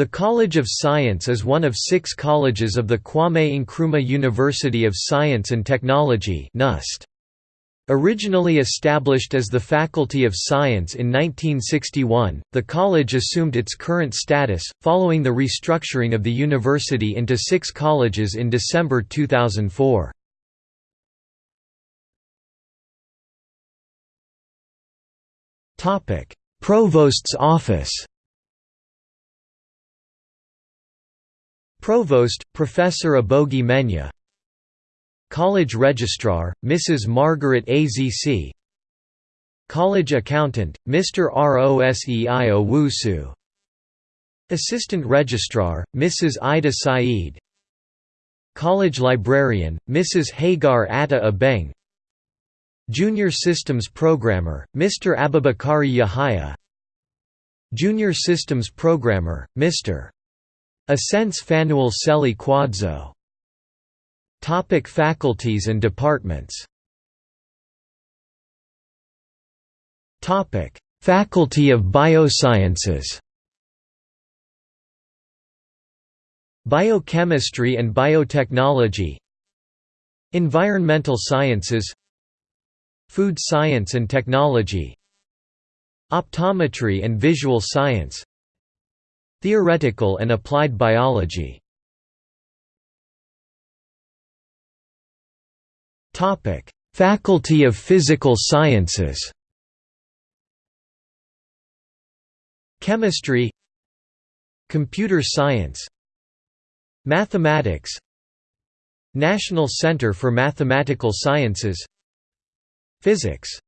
The College of Science is one of six colleges of the Kwame Nkrumah University of Science and Technology KNUST. Originally established as the Faculty of Science in 1961, the college assumed its current status, following the restructuring of the university into six colleges in December 2004. Provost's office Provost, Professor Abogi Menya College Registrar, Mrs. Margaret Azc College Accountant, Mr. Rosei Owusu Assistant Registrar, Mrs. Ida Saeed College Librarian, Mrs. Hagar Atta Abeng Junior Systems Programmer, Mr. Abubakari Yahaya Junior Systems Programmer, Mr. Ascense Fanuel Seli Quadzo. Topic faculties and departments. Topic Faculty of Biosciences. Biochemistry and Biotechnology. Environmental Sciences. Food Science and Technology. Optometry and Visual Science Theoretical and Applied Biology Faculty of Physical Sciences. Chemistry Computer Science Mathematics National Center for Mathematical Sciences Physics